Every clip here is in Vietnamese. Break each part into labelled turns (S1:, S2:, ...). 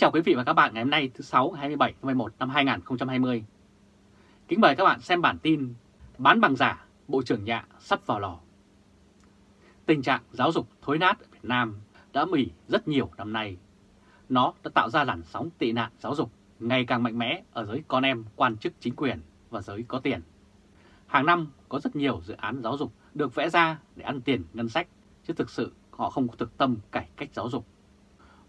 S1: chào quý vị và các bạn ngày hôm nay thứ 6 27 tháng 11 năm 2020. Kính mời các bạn xem bản tin Bán bằng giả, Bộ trưởng Nhạ sắp vào lò. Tình trạng giáo dục thối nát ở Việt Nam đã mỉ rất nhiều năm nay. Nó đã tạo ra làn sóng tị nạn giáo dục ngày càng mạnh mẽ ở giới con em quan chức chính quyền và giới có tiền. Hàng năm có rất nhiều dự án giáo dục được vẽ ra để ăn tiền ngân sách, chứ thực sự họ không có thực tâm cải cách giáo dục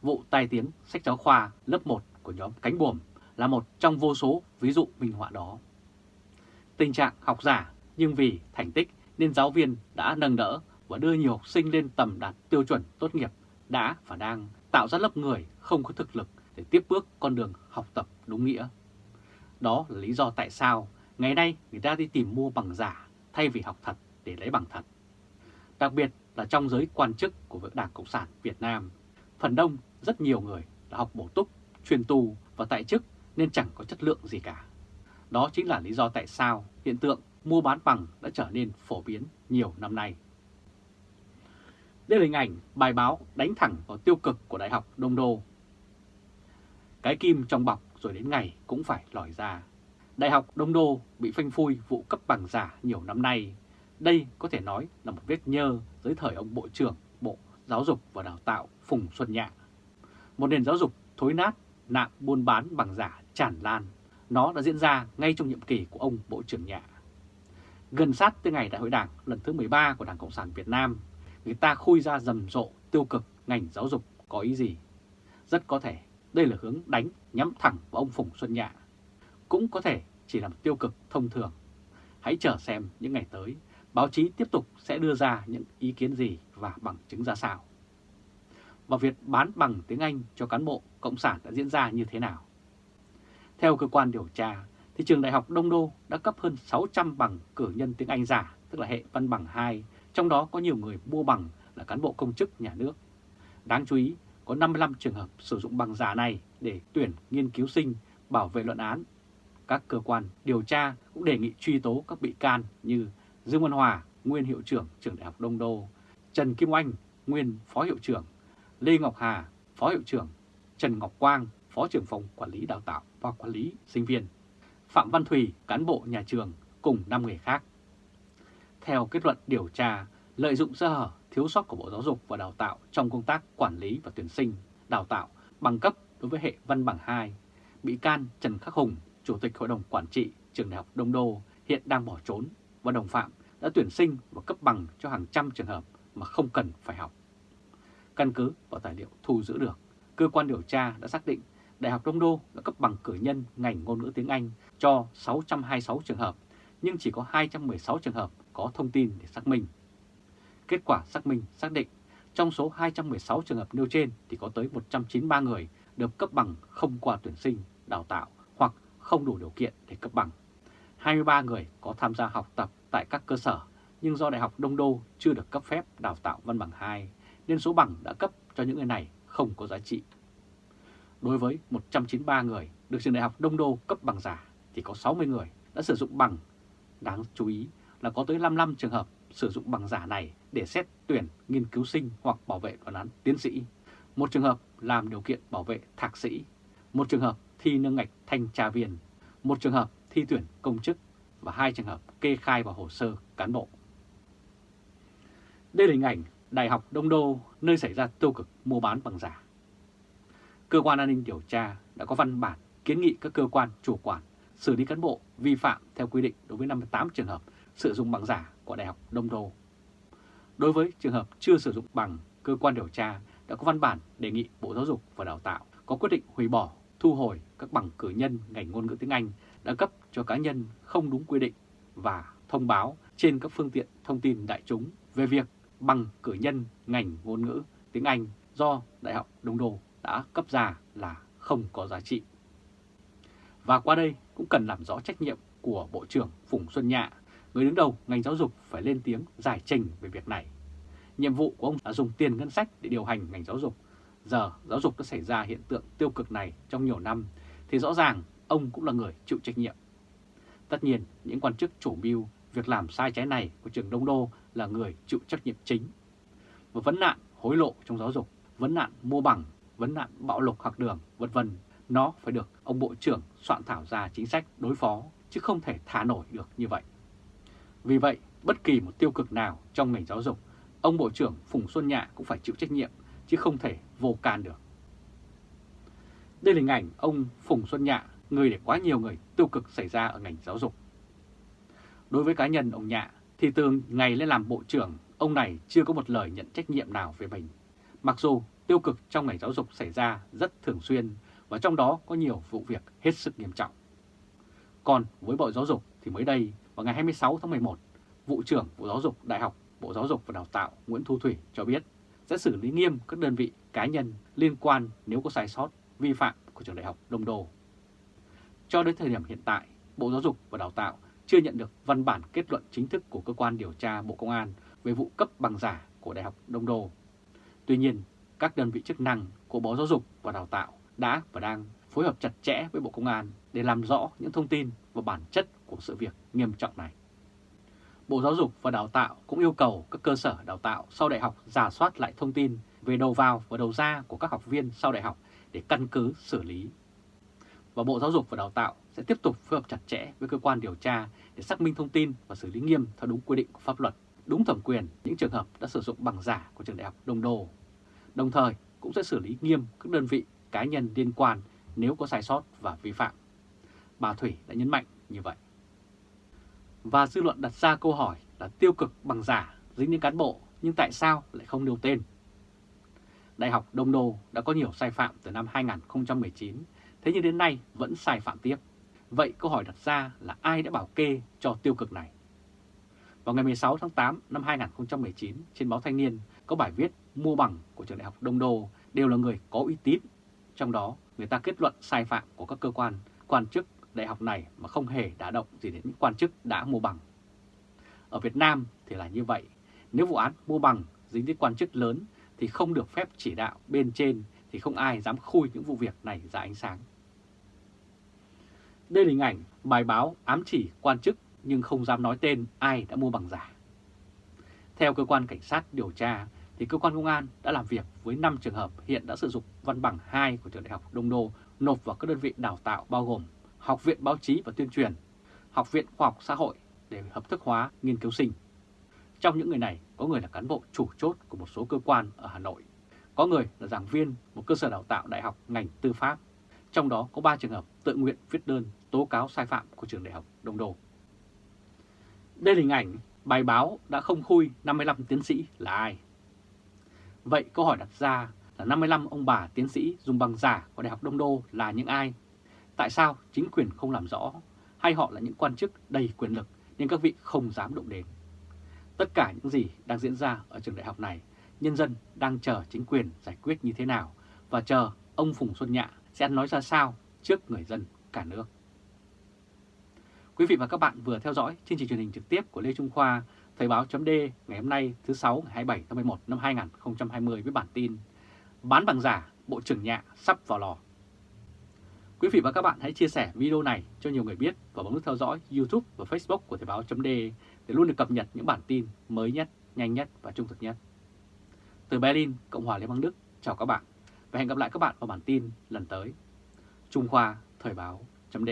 S1: vụ tai tiếng sách giáo khoa lớp 1 của nhóm Cánh Buồm là một trong vô số ví dụ minh họa đó. Tình trạng học giả nhưng vì thành tích nên giáo viên đã nâng đỡ và đưa nhiều học sinh lên tầm đạt tiêu chuẩn tốt nghiệp đã và đang tạo ra lớp người không có thực lực để tiếp bước con đường học tập đúng nghĩa. Đó là lý do tại sao ngày nay người ta đi tìm mua bằng giả thay vì học thật để lấy bằng thật. Đặc biệt là trong giới quan chức của Đảng Cộng sản Việt Nam, phần đông rất nhiều người đã học bổ túc, truyền tù và tại chức nên chẳng có chất lượng gì cả. Đó chính là lý do tại sao hiện tượng mua bán bằng đã trở nên phổ biến nhiều năm nay. Đây là hình ảnh bài báo đánh thẳng vào tiêu cực của Đại học Đông Đô. Cái kim trong bọc rồi đến ngày cũng phải lòi ra. Đại học Đông Đô bị phanh phui vụ cấp bằng giả nhiều năm nay. Đây có thể nói là một vết nhơ dưới thời ông Bộ trưởng Bộ Giáo dục và Đào tạo Phùng Xuân Nhạ một nền giáo dục thối nát, nạn buôn bán bằng giả tràn lan. Nó đã diễn ra ngay trong nhiệm kỳ của ông Bộ trưởng Nhạ. Gần sát tới ngày Đại hội Đảng lần thứ 13 của Đảng Cộng sản Việt Nam, người ta khui ra rầm rộ tiêu cực ngành giáo dục có ý gì. Rất có thể đây là hướng đánh nhắm thẳng vào ông Phùng Xuân Nhạ. Cũng có thể chỉ là một tiêu cực thông thường. Hãy chờ xem những ngày tới, báo chí tiếp tục sẽ đưa ra những ý kiến gì và bằng chứng ra sao và việc bán bằng tiếng Anh cho cán bộ Cộng sản đã diễn ra như thế nào. Theo cơ quan điều tra, thì trường Đại học Đông Đô đã cấp hơn 600 bằng cử nhân tiếng Anh giả, tức là hệ văn bằng 2, trong đó có nhiều người mua bằng là cán bộ công chức nhà nước. Đáng chú ý, có 55 trường hợp sử dụng bằng giả này để tuyển nghiên cứu sinh, bảo vệ luận án. Các cơ quan điều tra cũng đề nghị truy tố các bị can như Dương Văn Hòa, nguyên hiệu trưởng trường Đại học Đông Đô, Trần Kim Oanh, nguyên phó hiệu trưởng Lê Ngọc Hà, Phó Hiệu trưởng, Trần Ngọc Quang, Phó trưởng phòng Quản lý Đào tạo và Quản lý Sinh viên, Phạm Văn Thùy, cán bộ nhà trường cùng 5 người khác. Theo kết luận điều tra, lợi dụng sơ hở thiếu sót của Bộ Giáo dục và Đào tạo trong công tác quản lý và tuyển sinh, đào tạo bằng cấp đối với hệ văn bằng 2, bị can Trần Khắc Hùng, Chủ tịch Hội đồng Quản trị Trường Đại học Đông Đô hiện đang bỏ trốn và đồng phạm đã tuyển sinh và cấp bằng cho hàng trăm trường hợp mà không cần phải học. Căn cứ vào tài liệu thu giữ được, cơ quan điều tra đã xác định Đại học Đông Đô đã cấp bằng cử nhân ngành ngôn ngữ tiếng Anh cho 626 trường hợp, nhưng chỉ có 216 trường hợp có thông tin để xác minh. Kết quả xác minh xác định trong số 216 trường hợp nêu trên thì có tới 193 người được cấp bằng không qua tuyển sinh, đào tạo hoặc không đủ điều kiện để cấp bằng. 23 người có tham gia học tập tại các cơ sở nhưng do Đại học Đông Đô chưa được cấp phép đào tạo văn bằng 2 nên số bằng đã cấp cho những người này không có giá trị. Đối với 193 người được trường đại học Đông Đô cấp bằng giả thì có 60 người đã sử dụng bằng. Đáng chú ý là có tới 55 trường hợp sử dụng bằng giả này để xét tuyển nghiên cứu sinh hoặc bảo vệ luận án tiến sĩ. Một trường hợp làm điều kiện bảo vệ thạc sĩ, một trường hợp thi nâng ngạch thanh tra viên, một trường hợp thi tuyển công chức và hai trường hợp kê khai vào hồ sơ cán bộ. Đây là hình ảnh Đại học Đông Đô nơi xảy ra tiêu cực mua bán bằng giả. Cơ quan an ninh điều tra đã có văn bản kiến nghị các cơ quan chủ quản xử lý cán bộ vi phạm theo quy định đối với 58 trường hợp sử dụng bằng giả của Đại học Đông Đô. Đối với trường hợp chưa sử dụng bằng, cơ quan điều tra đã có văn bản đề nghị Bộ Giáo dục và Đào tạo có quyết định hủy bỏ, thu hồi các bằng cử nhân ngành ngôn ngữ tiếng Anh đã cấp cho cá nhân không đúng quy định và thông báo trên các phương tiện thông tin đại chúng về việc bằng cử nhân ngành ngôn ngữ tiếng Anh do Đại học Đông Đô đã cấp ra là không có giá trị. Và qua đây cũng cần làm rõ trách nhiệm của Bộ trưởng Phùng Xuân Nhạ, người đứng đầu ngành giáo dục phải lên tiếng giải trình về việc này. Nhiệm vụ của ông là dùng tiền ngân sách để điều hành ngành giáo dục. Giờ giáo dục đã xảy ra hiện tượng tiêu cực này trong nhiều năm, thì rõ ràng ông cũng là người chịu trách nhiệm. Tất nhiên, những quan chức chủ mưu việc làm sai trái này của trường Đông Đô là người chịu trách nhiệm chính. Và vấn nạn hối lộ trong giáo dục, vấn nạn mua bằng vấn nạn bạo lục học đường, vân vân, nó phải được ông Bộ trưởng soạn thảo ra chính sách đối phó, chứ không thể thả nổi được như vậy. Vì vậy, bất kỳ một tiêu cực nào trong ngành giáo dục, ông Bộ trưởng Phùng Xuân Nhạ cũng phải chịu trách nhiệm, chứ không thể vô can được. Đây là hình ảnh ông Phùng Xuân Nhạ, người để quá nhiều người tiêu cực xảy ra ở ngành giáo dục. Đối với cá nhân ông Nhạ, thì từ ngày lên làm Bộ trưởng, ông này chưa có một lời nhận trách nhiệm nào về mình. Mặc dù tiêu cực trong ngành giáo dục xảy ra rất thường xuyên và trong đó có nhiều vụ việc hết sức nghiêm trọng. Còn với Bộ Giáo dục thì mới đây vào ngày 26 tháng 11, Vụ trưởng Bộ Giáo dục Đại học Bộ Giáo dục và Đào tạo Nguyễn Thu Thủy cho biết sẽ xử lý nghiêm các đơn vị cá nhân liên quan nếu có sai sót, vi phạm của trường đại học Đông Đô. Cho đến thời điểm hiện tại, Bộ Giáo dục và Đào tạo chưa nhận được văn bản kết luận chính thức của cơ quan điều tra Bộ Công an về vụ cấp bằng giả của Đại học Đông Đô. Tuy nhiên, các đơn vị chức năng của Bộ Giáo dục và Đào tạo đã và đang phối hợp chặt chẽ với Bộ Công an để làm rõ những thông tin và bản chất của sự việc nghiêm trọng này. Bộ Giáo dục và Đào tạo cũng yêu cầu các cơ sở đào tạo sau đại học giả soát lại thông tin về đầu vào và đầu ra của các học viên sau đại học để căn cứ xử lý. Và Bộ Giáo dục và Đào tạo sẽ tiếp tục phối hợp chặt chẽ với cơ quan điều tra để xác minh thông tin và xử lý nghiêm theo đúng quy định của pháp luật, đúng thẩm quyền những trường hợp đã sử dụng bằng giả của trường đại học Đông Đô. Đồng thời cũng sẽ xử lý nghiêm các đơn vị cá nhân liên quan nếu có sai sót và vi phạm. Bà Thủy đã nhấn mạnh như vậy. Và dư luận đặt ra câu hỏi là tiêu cực bằng giả dính đến cán bộ nhưng tại sao lại không nêu tên? Đại học Đông Đô đã có nhiều sai phạm từ năm 2019, thế nhưng đến nay vẫn sai phạm tiếp. Vậy câu hỏi đặt ra là ai đã bảo kê cho tiêu cực này? Vào ngày 16 tháng 8 năm 2019, trên báo Thanh niên có bài viết mua bằng của trường đại học Đông Đô đều là người có uy tín. Trong đó, người ta kết luận sai phạm của các cơ quan, quan chức đại học này mà không hề đả động gì đến những quan chức đã mua bằng. Ở Việt Nam thì là như vậy, nếu vụ án mua bằng dính đến quan chức lớn thì không được phép chỉ đạo bên trên thì không ai dám khui những vụ việc này ra ánh sáng. Đây là hình ảnh bài báo ám chỉ quan chức nhưng không dám nói tên ai đã mua bằng giả. Theo cơ quan cảnh sát điều tra thì cơ quan công an đã làm việc với 5 trường hợp hiện đã sử dụng văn bằng 2 của trường đại học Đông Đô nộp vào các đơn vị đào tạo bao gồm Học viện Báo chí và Tuyên truyền, Học viện Khoa học Xã hội để hợp thức hóa nghiên cứu sinh. Trong những người này có người là cán bộ chủ chốt của một số cơ quan ở Hà Nội, có người là giảng viên một cơ sở đào tạo đại học ngành tư pháp, trong đó có 3 trường hợp tự nguyện viết đơn tố cáo sai phạm của trường đại học Đông Đô. Đây là hình ảnh bài báo đã không khui 55 tiến sĩ là ai. Vậy câu hỏi đặt ra là 55 ông bà tiến sĩ dùng bằng giả của Đại học Đông Đô là những ai? Tại sao chính quyền không làm rõ hay họ là những quan chức đầy quyền lực nhưng các vị không dám động đến? Tất cả những gì đang diễn ra ở trường đại học này, nhân dân đang chờ chính quyền giải quyết như thế nào và chờ ông Phùng Xuân Nhạ sẽ nói ra sao trước người dân cả nước. Quý vị và các bạn vừa theo dõi chương trình truyền hình trực tiếp của Lê Trung Khoa, Thời báo chấm ngày hôm nay thứ 6 ngày 27 tháng 11 năm 2020 với bản tin Bán bằng giả, Bộ trưởng Nhạ sắp vào lò. Quý vị và các bạn hãy chia sẻ video này cho nhiều người biết và bấm nút theo dõi YouTube và Facebook của Thời báo chấm để luôn được cập nhật những bản tin mới nhất, nhanh nhất và trung thực nhất. Từ Berlin, Cộng hòa Liên bang Đức, chào các bạn và hẹn gặp lại các bạn vào bản tin lần tới. Trung Khoa Thời báo chấm